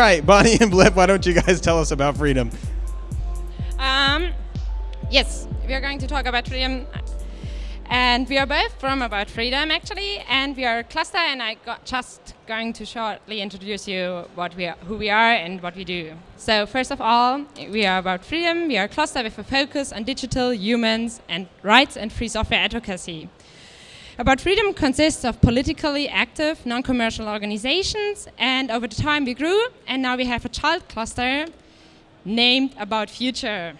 Right, Bonnie and Blip, why don't you guys tell us about freedom? Um, yes, we are going to talk about freedom. And we are both from About Freedom, actually, and we are a cluster, and I got just going to shortly introduce you what we are, who we are and what we do. So first of all, we are About Freedom. We are a cluster with a focus on digital, humans, and rights and free software advocacy. About Freedom consists of politically active, non-commercial organizations, and over the time we grew, and now we have a child cluster named About Future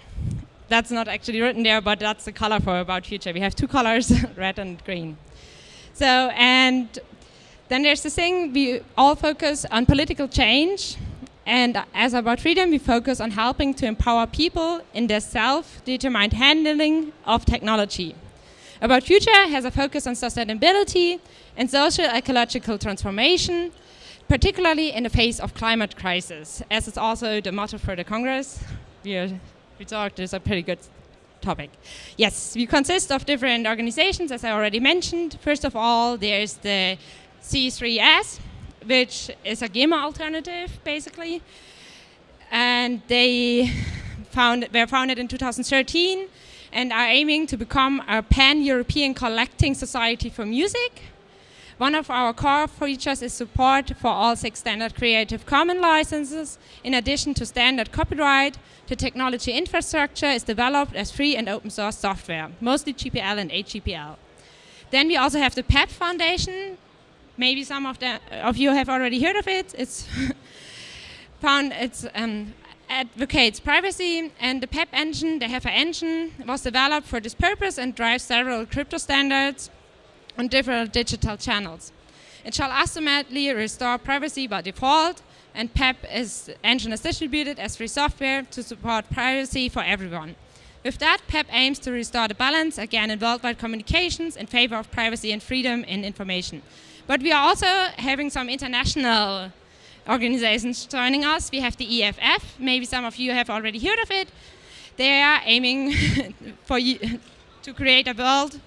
that's not actually written there, but that's the color for About Future. We have two colors, red and green. So, and then there's the thing, we all focus on political change. And as About Freedom, we focus on helping to empower people in their self-determined handling of technology. About Future has a focus on sustainability and social ecological transformation, particularly in the face of climate crisis, as it's also the motto for the Congress. We are we talked is a pretty good topic. Yes, we consist of different organizations, as I already mentioned. First of all, there's the C3S, which is a GEMA alternative, basically. And they found, were founded in 2013 and are aiming to become a pan-European collecting society for music. One of our core features is support for all six standard Creative Commons licenses. In addition to standard copyright, the technology infrastructure is developed as free and open source software, mostly GPL and AGPL. Then we also have the PEP Foundation. Maybe some of, the, of you have already heard of it. It's found, it's um, advocates privacy and the PEP engine, the Heifer engine, was developed for this purpose and drives several crypto standards on different digital channels. It shall ultimately restore privacy by default, and PEP is engine is distributed as free software to support privacy for everyone. With that, PEP aims to restore the balance again in worldwide communications in favor of privacy and freedom in information. But we are also having some international organizations joining us. We have the EFF, maybe some of you have already heard of it. They are aiming for you to create a world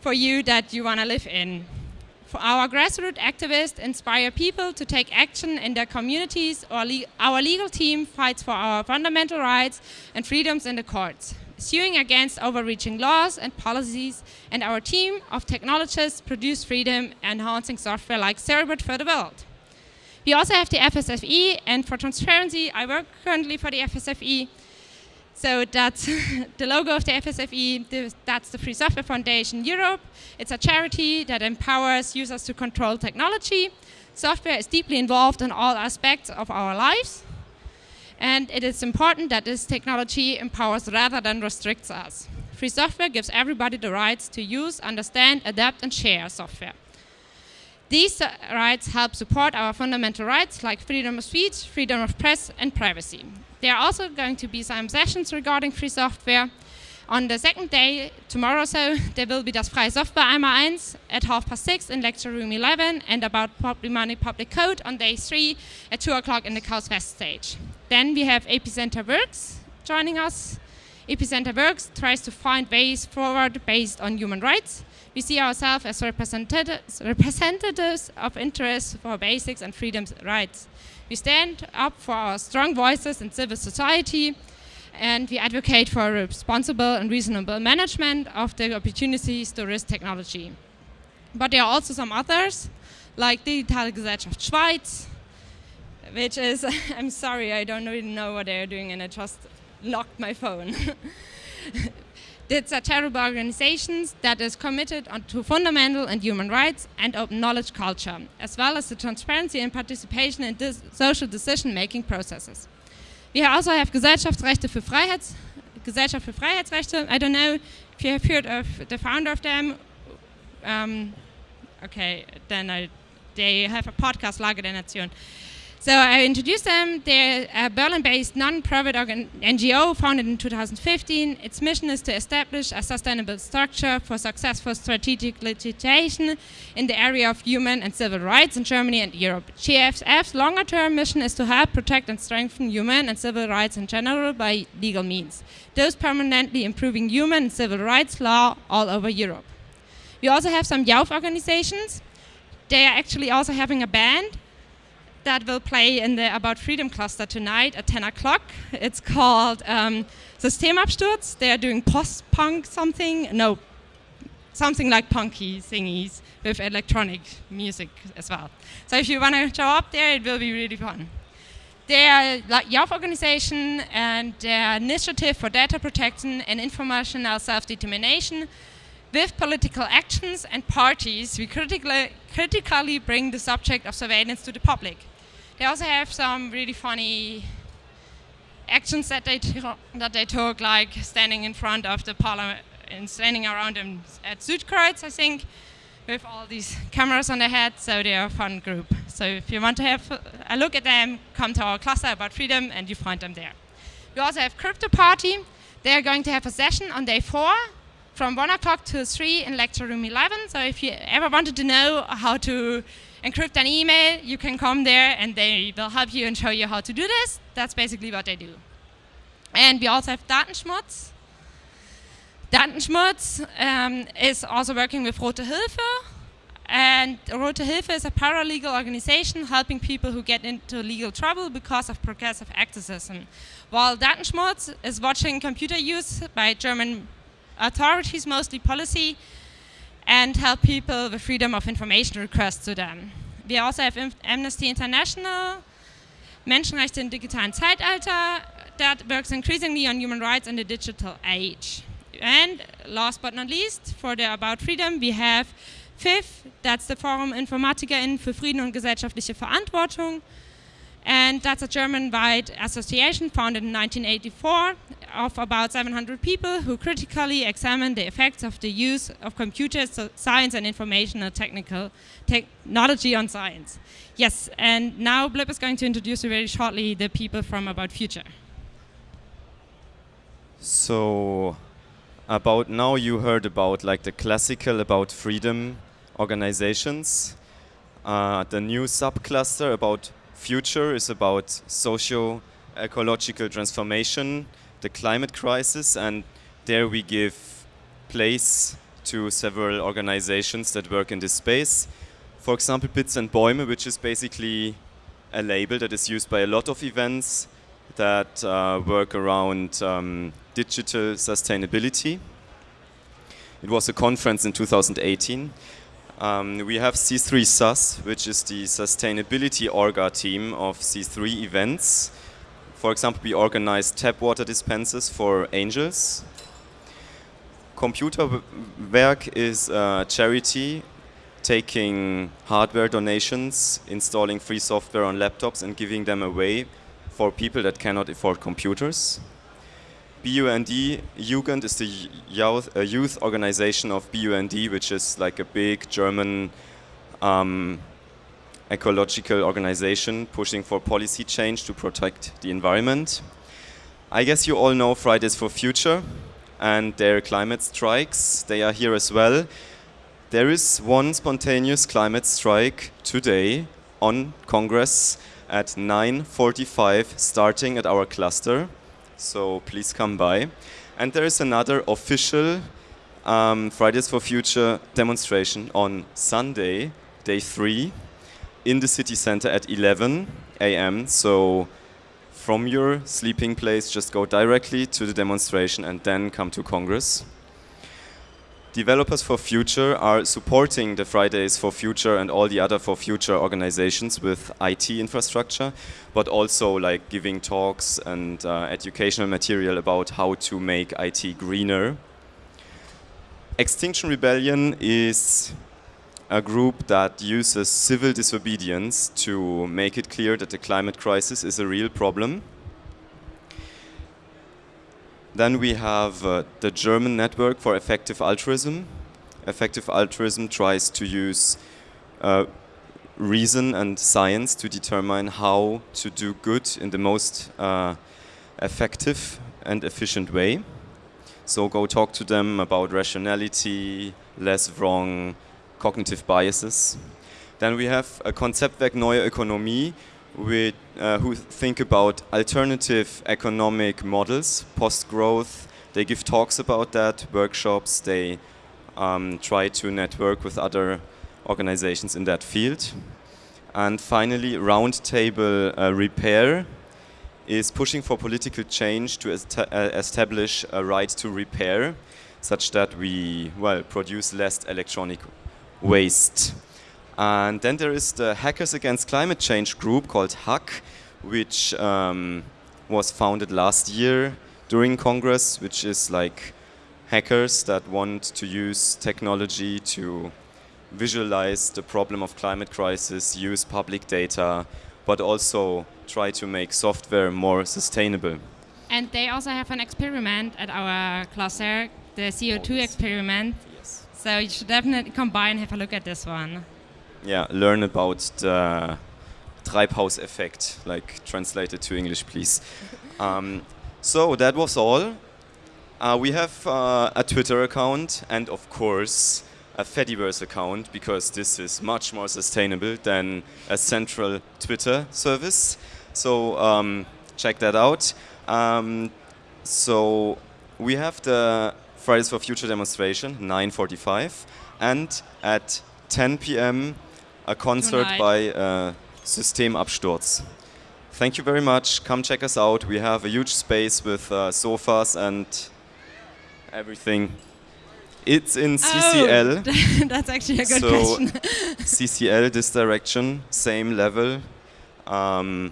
for you that you want to live in. For our grassroots activists inspire people to take action in their communities. Le our legal team fights for our fundamental rights and freedoms in the courts, suing against overreaching laws and policies, and our team of technologists produce freedom enhancing software like Certbot for the world. We also have the FSFE, and for transparency, I work currently for the FSFE, so that's the logo of the FSFE, that's the Free Software Foundation Europe. It's a charity that empowers users to control technology. Software is deeply involved in all aspects of our lives. And it is important that this technology empowers rather than restricts us. Free software gives everybody the rights to use, understand, adapt, and share software. These uh, rights help support our fundamental rights like freedom of speech, freedom of press, and privacy. There are also going to be some sessions regarding free software. On the second day, tomorrow so, there will be das Freie Software einmal eins at half past six in lecture room 11 and about public money, public code on day three at two o'clock in the Chaos West stage. Then we have Epicenter Works joining us. Epicenter Works tries to find ways forward based on human rights. We see ourselves as representatives, of interests for basics and freedoms rights. We stand up for our strong voices in civil society and we advocate for responsible and reasonable management of the opportunities to risk technology. But there are also some others, like Digitale Gesellschaft Schweiz, which is, I'm sorry, I don't really know what they're doing and I just locked my phone. It's a terrible organization that is committed to fundamental and human rights and open knowledge culture, as well as the transparency and participation in social decision-making processes. We also have Gesellschaftsrechte für Freiheits Gesellschaft für Freiheitsrechte. I don't know if you have heard of the founder of them. Um, okay, then I, they have a podcast, Lage der Nation. So I introduced them. They're a Berlin-based non-profit NGO founded in 2015. Its mission is to establish a sustainable structure for successful strategic litigation in the area of human and civil rights in Germany and Europe. GFF's longer-term mission is to help protect and strengthen human and civil rights in general by legal means, thus permanently improving human and civil rights law all over Europe. We also have some youth organizations. They are actually also having a band that will play in the About Freedom cluster tonight at 10 o'clock. It's called um, Systemabsturz. They are doing post-punk something. No, something like punky thingies with electronic music as well. So if you want to show up there, it will be really fun. They are like youth organization and their initiative for data protection and informational self-determination with political actions and parties, we critically, critically bring the subject of surveillance to the public. They also have some really funny actions that they, that they took, like standing in front of the parliament and standing around them at Südkreuz, I think, with all these cameras on their head, so they're a fun group. So if you want to have a look at them, come to our cluster about freedom and you find them there. We also have Crypto Party. They're going to have a session on day four from 1 o'clock to 3 in lecture room 11. So if you ever wanted to know how to encrypt an email, you can come there and they will help you and show you how to do this. That's basically what they do. And we also have Datenschmutz. Datenschmutz um, is also working with Rote Hilfe. And Rote Hilfe is a paralegal organization helping people who get into legal trouble because of progressive activism. While Datenschmutz is watching computer use by German authorities, mostly policy, and help people with freedom of information requests to them. We also have Amnesty International, Menschenrechte im digitalen Zeitalter, that works increasingly on human rights in the digital age. And last but not least, for the About Freedom, we have FIF, that's the Forum InformatikerInnen für Frieden und gesellschaftliche Verantwortung. And that's a German-wide association founded in 1984 of about 700 people who critically examine the effects of the use of computers, science and informational technical technology on science. Yes, and now Blip is going to introduce you very shortly the people from About Future. So, about now you heard about like the classical about freedom organizations. Uh, the new subcluster about future is about socio-ecological transformation, the climate crisis, and there we give place to several organizations that work in this space. For example, Bits and Bäume, which is basically a label that is used by a lot of events that uh, work around um, digital sustainability. It was a conference in 2018. Um, we have C3 SUS, which is the sustainability orga team of C3 events. For example, we organize tap water dispensers for angels. Computerwerk is a charity taking hardware donations, installing free software on laptops and giving them away for people that cannot afford computers. BUND Jugend is the youth, youth organization of BUND, which is like a big German um, ecological organization pushing for policy change to protect the environment. I guess you all know Fridays for Future and their climate strikes. They are here as well. There is one spontaneous climate strike today on Congress at 9.45 starting at our cluster so please come by. And there is another official um, Fridays for Future demonstration on Sunday, day three, in the city center at 11 a.m. So from your sleeping place, just go directly to the demonstration and then come to Congress. Developers for Future are supporting the Fridays for Future and all the other for Future organizations with IT infrastructure, but also like giving talks and uh, educational material about how to make IT greener. Extinction Rebellion is a group that uses civil disobedience to make it clear that the climate crisis is a real problem then we have uh, the German Network for Effective Altruism. Effective altruism tries to use uh, reason and science to determine how to do good in the most uh, effective and efficient way. So go talk to them about rationality, less wrong, cognitive biases. Then we have a Konzeptwerk Neue Ökonomie, with, uh, who think about alternative economic models, post-growth. They give talks about that, workshops. They um, try to network with other organizations in that field. And finally, Roundtable uh, Repair is pushing for political change to est uh, establish a right to repair, such that we well produce less electronic waste. And then there is the Hackers Against Climate Change group called HAC, which um, was founded last year during Congress, which is like hackers that want to use technology to visualize the problem of climate crisis, use public data, but also try to make software more sustainable. And they also have an experiment at our cluster, the CO2 experiment. So you should definitely come by and have a look at this one. Yeah, learn about the Treibhaus effect, like translated to English, please. um, so that was all. Uh, we have uh, a Twitter account and, of course, a Fediverse account because this is much more sustainable than a central Twitter service. So um, check that out. Um, so we have the Fridays for Future demonstration, 9:45, and at 10 p.m. a concert Tonight. by uh, Systemabsturz. Thank you very much. Come check us out. We have a huge space with uh, sofas and everything. It's in CCL. Oh, that's actually a good So- question. CCL, this direction, same level. Um,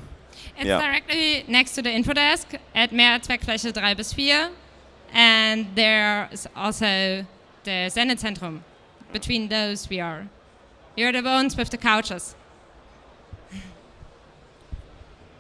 It's Yeah. directly next to the info desk at Mehrzweckfläche 3 bis 4. And there's also the Sendezentrum. Between those we are. You're the ones with the couches.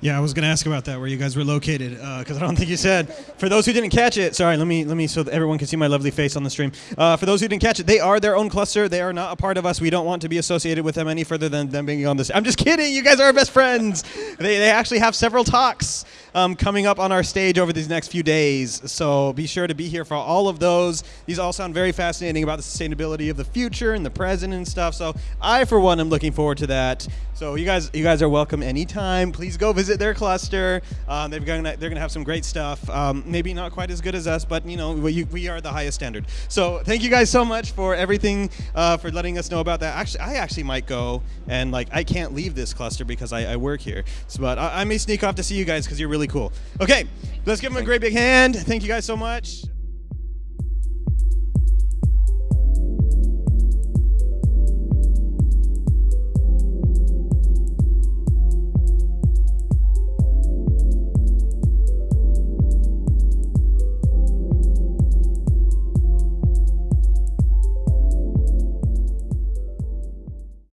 Yeah, I was going to ask about that, where you guys were located, because I don't think you said. For those who didn't catch it, sorry, let me let me so everyone can see my lovely face on the stream. Uh, for those who didn't catch it, they are their own cluster. They are not a part of us. We don't want to be associated with them any further than them being on this. I'm just kidding. You guys are our best friends. They, they actually have several talks um, coming up on our stage over these next few days. So be sure to be here for all of those. These all sound very fascinating about the sustainability of the future and the present and stuff. So I, for one, am looking forward to that. So you guys, you guys are welcome anytime. Please go visit their cluster. Um, they're gonna they're gonna have some great stuff. Um, maybe not quite as good as us, but you know we, we are the highest standard. So thank you guys so much for everything, uh, for letting us know about that. Actually, I actually might go and like I can't leave this cluster because I, I work here. So, but I, I may sneak off to see you guys because you're really cool. Okay, let's give them a great big hand. Thank you guys so much.